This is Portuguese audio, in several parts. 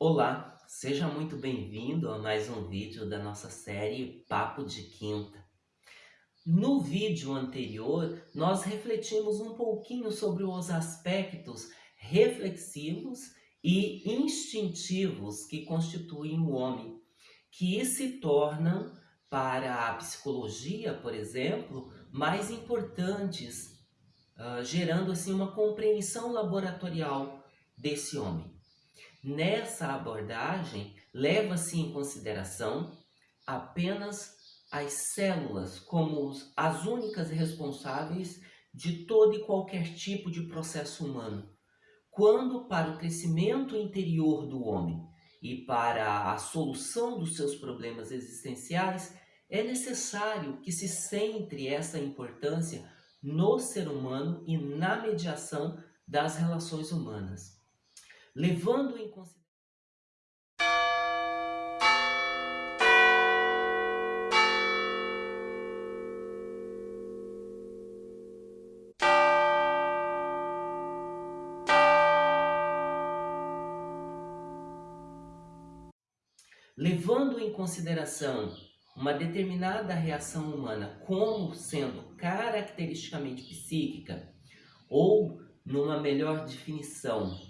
Olá, seja muito bem-vindo a mais um vídeo da nossa série Papo de Quinta. No vídeo anterior, nós refletimos um pouquinho sobre os aspectos reflexivos e instintivos que constituem o homem, que se tornam, para a psicologia, por exemplo, mais importantes, uh, gerando assim uma compreensão laboratorial desse homem. Nessa abordagem, leva-se em consideração apenas as células como as únicas responsáveis de todo e qualquer tipo de processo humano, quando para o crescimento interior do homem e para a solução dos seus problemas existenciais, é necessário que se centre essa importância no ser humano e na mediação das relações humanas levando em consideração. Levando em consideração uma determinada reação humana como sendo caracteristicamente psíquica, ou, numa melhor definição,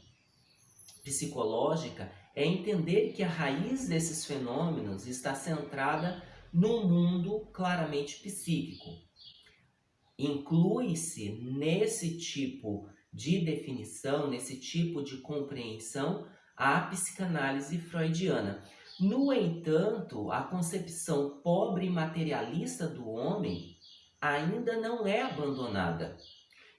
psicológica é entender que a raiz desses fenômenos está centrada no mundo claramente psíquico. Inclui-se nesse tipo de definição, nesse tipo de compreensão, a psicanálise freudiana. No entanto, a concepção pobre e materialista do homem ainda não é abandonada.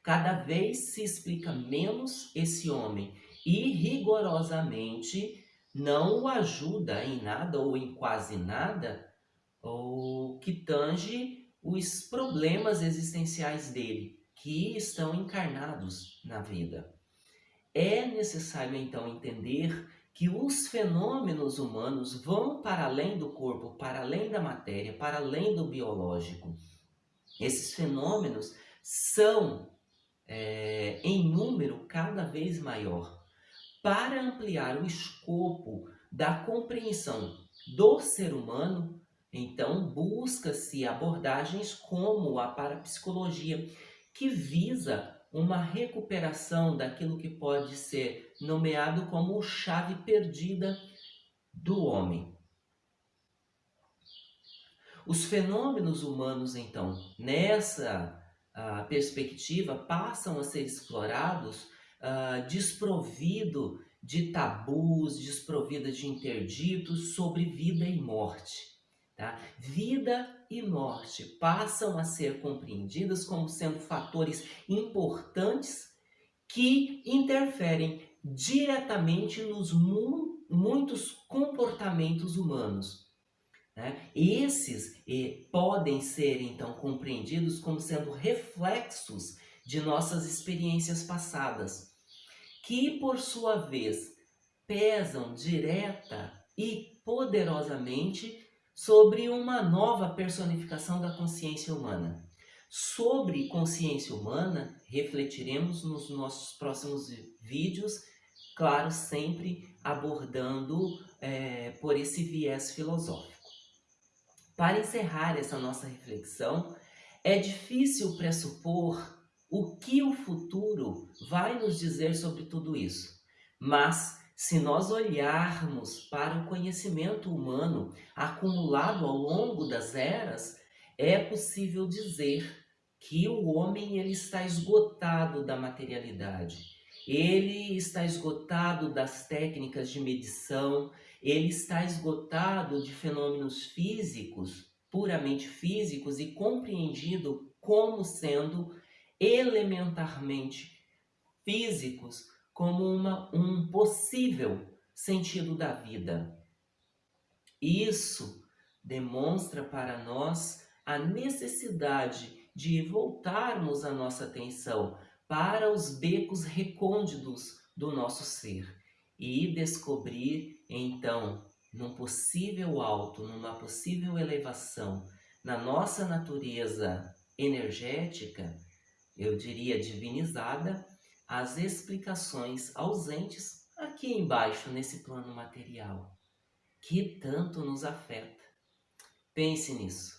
Cada vez se explica menos esse homem e rigorosamente não o ajuda em nada ou em quase nada ou que tange os problemas existenciais dele, que estão encarnados na vida. É necessário então entender que os fenômenos humanos vão para além do corpo, para além da matéria, para além do biológico. Esses fenômenos são é, em número cada vez maior para ampliar o escopo da compreensão do ser humano, então busca-se abordagens como a parapsicologia, que visa uma recuperação daquilo que pode ser nomeado como chave perdida do homem. Os fenômenos humanos, então, nessa uh, perspectiva, passam a ser explorados uh, desprovido de tabus, desprovido de interditos sobre vida e morte. Tá? Vida e morte passam a ser compreendidas como sendo fatores importantes que interferem diretamente nos mu muitos comportamentos humanos. Né? Esses eh, podem ser, então, compreendidos como sendo reflexos de nossas experiências passadas que por sua vez pesam direta e poderosamente sobre uma nova personificação da consciência humana. Sobre consciência humana, refletiremos nos nossos próximos vídeos, claro, sempre abordando é, por esse viés filosófico. Para encerrar essa nossa reflexão, é difícil pressupor o que o futuro vai nos dizer sobre tudo isso. Mas, se nós olharmos para o conhecimento humano acumulado ao longo das eras, é possível dizer que o homem ele está esgotado da materialidade. Ele está esgotado das técnicas de medição, ele está esgotado de fenômenos físicos, puramente físicos e compreendido como sendo elementarmente físicos como uma, um possível sentido da vida. Isso demonstra para nós a necessidade de voltarmos a nossa atenção para os becos recônditos do nosso ser e descobrir, então, num possível alto, numa possível elevação, na nossa natureza energética, eu diria divinizada, as explicações ausentes aqui embaixo, nesse plano material, que tanto nos afeta. Pense nisso.